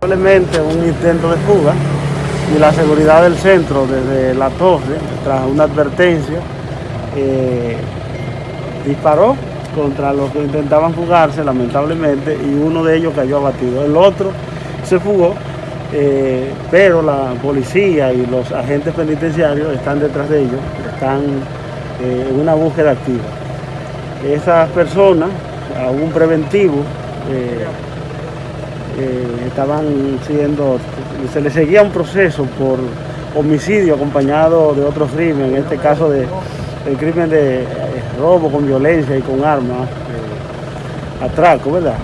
Probablemente un intento de fuga y la seguridad del centro desde la torre, tras una advertencia, eh, disparó contra los que intentaban fugarse, lamentablemente, y uno de ellos cayó abatido. El otro se fugó, eh, pero la policía y los agentes penitenciarios están detrás de ellos, están eh, en una búsqueda activa. Esas personas, a un preventivo, eh, estaban siendo, se les seguía un proceso por homicidio acompañado de otros crímenes, en este caso de el crimen de eh, robo con violencia y con armas, eh, atraco, ¿verdad?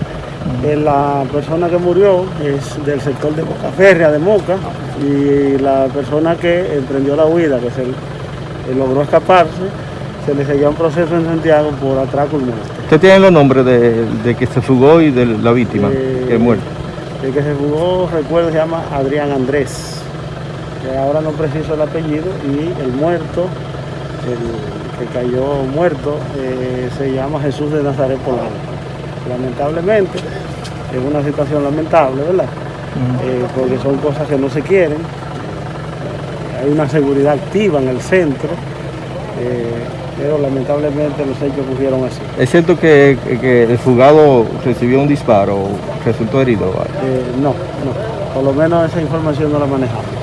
La persona que murió es del sector de Boca Férrea de Moca y la persona que emprendió la huida, que se eh, logró escaparse, se le seguía un proceso en Santiago por atraco y muerte. ¿Usted tiene los nombres de, de que se fugó y de la víctima Eh, que es muerta? El que se fugó, recuerdo, se llama Adrián Andrés. que ahora no preciso el apellido. Y el muerto, el que cayó muerto, eh, se llama Jesús de Nazaret Polanco. Lamentablemente, es una situación lamentable, ¿verdad? Eh, porque son cosas que no se quieren. Hay una seguridad activa en el centro, eh, pero lamentablemente los hechos ocurrieron así. ¿Es cierto que, que el fugado recibió un disparo resultó herido? Eh, no, no, por lo menos esa información no la manejamos.